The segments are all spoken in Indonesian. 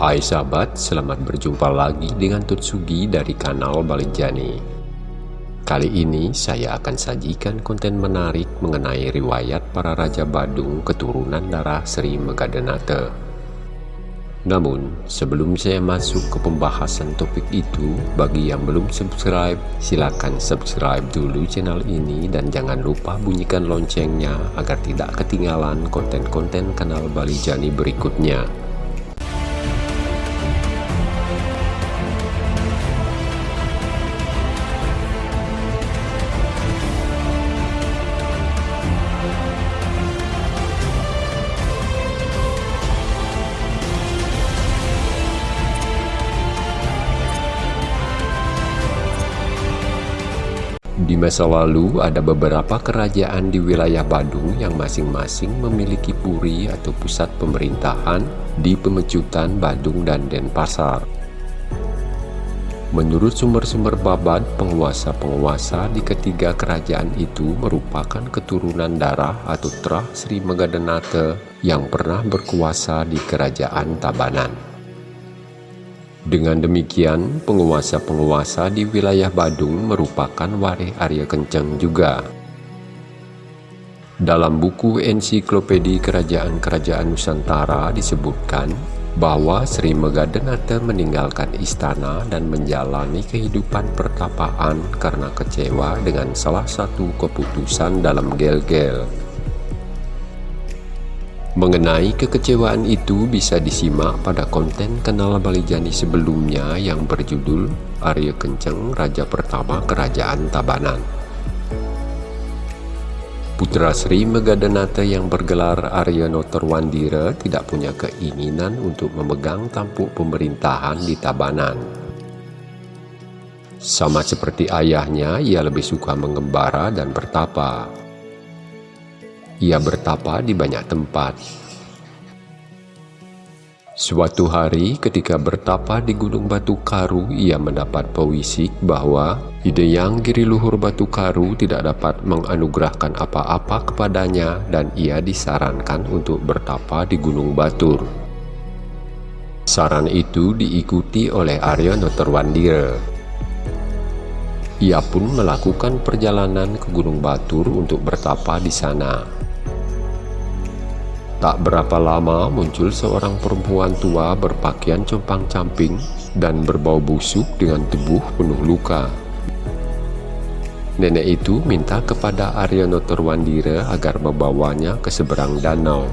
Hai sahabat, selamat berjumpa lagi dengan Tutsugi dari kanal Balijani. Kali ini saya akan sajikan konten menarik mengenai riwayat para Raja Badung keturunan darah Sri Megadenate. Namun, sebelum saya masuk ke pembahasan topik itu, bagi yang belum subscribe, silakan subscribe dulu channel ini dan jangan lupa bunyikan loncengnya agar tidak ketinggalan konten-konten kanal Balijani berikutnya. Di masa lalu ada beberapa kerajaan di wilayah Badung yang masing-masing memiliki puri atau pusat pemerintahan di pemecutan Badung dan Denpasar. Menurut sumber-sumber babat, penguasa-penguasa di ketiga kerajaan itu merupakan keturunan darah atau terah Sri Megadenate yang pernah berkuasa di kerajaan Tabanan. Dengan demikian, penguasa-penguasa di wilayah Badung merupakan waris Arya Kenceng juga. Dalam buku ensiklopedi Kerajaan-Kerajaan Nusantara disebutkan bahwa Sri Megadenate meninggalkan istana dan menjalani kehidupan pertapaan karena kecewa dengan salah satu keputusan dalam gel-gel. Mengenai kekecewaan itu bisa disimak pada konten kanal Balijani sebelumnya yang berjudul Arya Kenceng Raja Pertama Kerajaan Tabanan. Putra Sri Megadanata yang bergelar Arya Notorwandira tidak punya keinginan untuk memegang tampuk pemerintahan di Tabanan. Sama seperti ayahnya, ia lebih suka mengembara dan bertapa. Ia bertapa di banyak tempat. Suatu hari ketika bertapa di Gunung Batu Karu, ia mendapat pewisik bahwa Hideyang Giri Luhur Batu Karu tidak dapat menganugerahkan apa-apa kepadanya dan ia disarankan untuk bertapa di Gunung Batur. Saran itu diikuti oleh Arya Noterwandira. Ia pun melakukan perjalanan ke Gunung Batur untuk bertapa di sana. Tak berapa lama muncul seorang perempuan tua berpakaian compang-camping dan berbau busuk dengan tubuh penuh luka. Nenek itu minta kepada Arya Notorwandira agar membawanya ke seberang danau.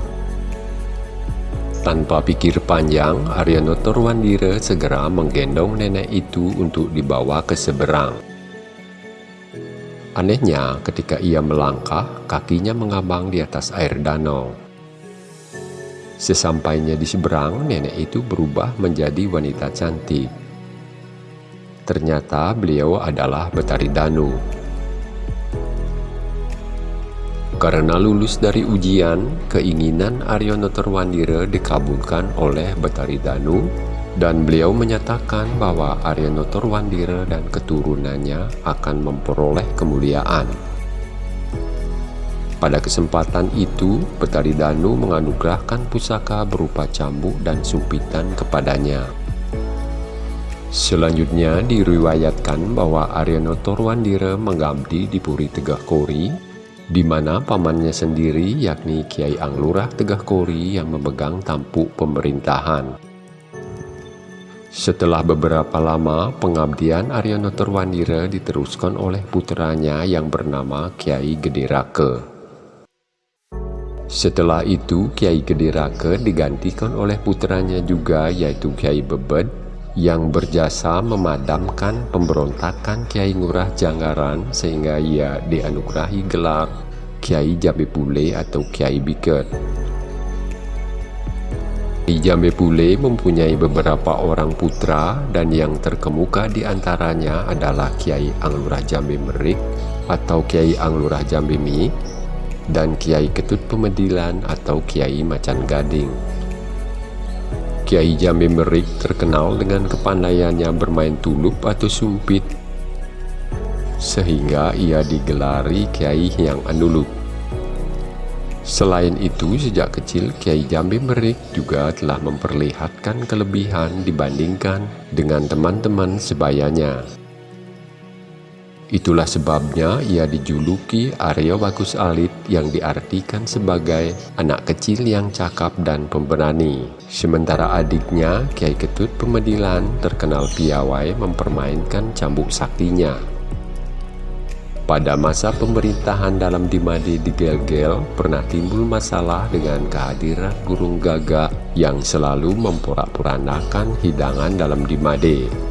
Tanpa pikir panjang, Arya Notorwandira segera menggendong nenek itu untuk dibawa ke seberang. Anehnya, ketika ia melangkah, kakinya mengambang di atas air danau. Sesampainya di seberang, nenek itu berubah menjadi wanita cantik. Ternyata beliau adalah Betari Danu. Karena lulus dari ujian, keinginan Aryono Terwandira dikabulkan oleh Betari Danu dan beliau menyatakan bahwa Aryono Terwandira dan keturunannya akan memperoleh kemuliaan. Pada kesempatan itu, Petari Danu menganugerahkan pusaka berupa cambuk dan sumpitan kepadanya. Selanjutnya diriwayatkan bahwa Aryono Torwandira mengabdi di Puri Tegah Kori, di mana pamannya sendiri yakni Kiai Anglurah Tegah Kori yang memegang tampuk pemerintahan. Setelah beberapa lama, pengabdian Aryono Torwandira diteruskan oleh putranya yang bernama Kiai Gede setelah itu, Kiai Gede Rake digantikan oleh putranya juga yaitu Kiai Bebed yang berjasa memadamkan pemberontakan Kiai Ngurah Janggaran sehingga ia dianugerahi gelar Kiai Jambe Pule atau Kiai Biket. Kiai Jambe Pule mempunyai beberapa orang putra dan yang terkemuka di antaranya adalah Kiai Anglurah Jambe Merik atau Kiai Anglurah Jambe Mi dan Kiai Ketut Pemedilan atau Kiai Macan Gading. Kiai Jambi Merik terkenal dengan kepandaiannya bermain tulup atau sumpit, sehingga ia digelari Kiai yang andulup. Selain itu, sejak kecil Kiai Jambi Merik juga telah memperlihatkan kelebihan dibandingkan dengan teman-teman sebayanya. Itulah sebabnya ia dijuluki Aryo Bagus Alit yang diartikan sebagai anak kecil yang cakap dan pemberani. Sementara adiknya, Kiai Ketut Pemedilan, terkenal piawai mempermainkan cambuk saktinya. Pada masa pemerintahan dalam Dimade di Gel-Gel, pernah timbul masalah dengan kehadiran burung gagak yang selalu memporak-porandakan hidangan dalam Dimade.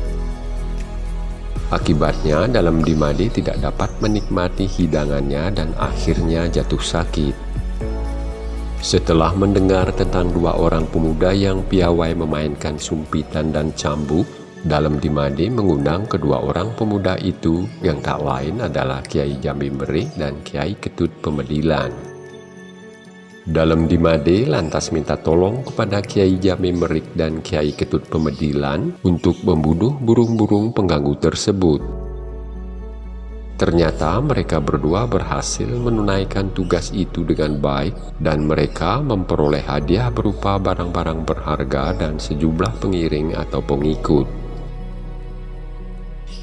Akibatnya, dalam Dimade tidak dapat menikmati hidangannya dan akhirnya jatuh sakit. Setelah mendengar tentang dua orang pemuda yang piawai memainkan sumpitan dan cambuk, dalam Dimade mengundang kedua orang pemuda itu yang tak lain adalah Kiai Jambi Merih dan Kiai Ketut Pemedilan. Dalam Dimade lantas minta tolong kepada Kiai Jambi Merik dan Kiai Ketut Pemedilan untuk membunuh burung-burung pengganggu tersebut. Ternyata mereka berdua berhasil menunaikan tugas itu dengan baik dan mereka memperoleh hadiah berupa barang-barang berharga dan sejumlah pengiring atau pengikut.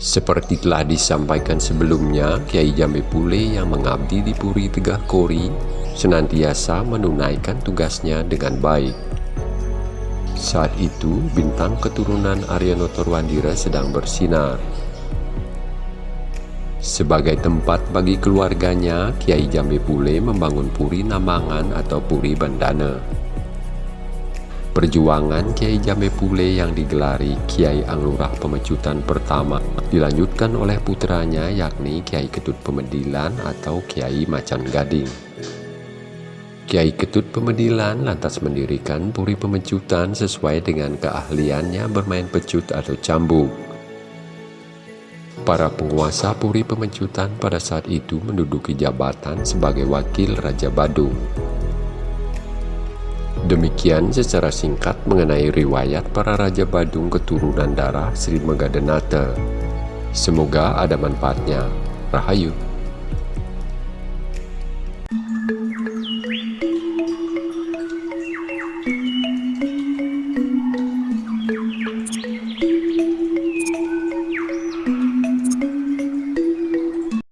Seperti telah disampaikan sebelumnya, Kiai Jambe Pule yang mengabdi di Puri Tegah Kori senantiasa menunaikan tugasnya dengan baik. Saat itu, bintang keturunan Arya Torwandira sedang bersinar. Sebagai tempat bagi keluarganya, Kiai Jambe Pule membangun Puri Namangan atau Puri Bandana. Perjuangan Kiai Jambe Pule yang digelari Kiai Anglurah Pemecutan pertama dilanjutkan oleh putranya yakni Kiai Ketut Pemedilan atau Kiai Macan Gading. Kiai Ketut Pemedilan lantas mendirikan Puri Pemecutan sesuai dengan keahliannya bermain pecut atau cambuk. Para penguasa Puri Pemecutan pada saat itu menduduki jabatan sebagai wakil Raja Badung. Demikian secara singkat mengenai riwayat para Raja Badung keturunan darah Sri Megadenata. Semoga ada manfaatnya. Rahayu.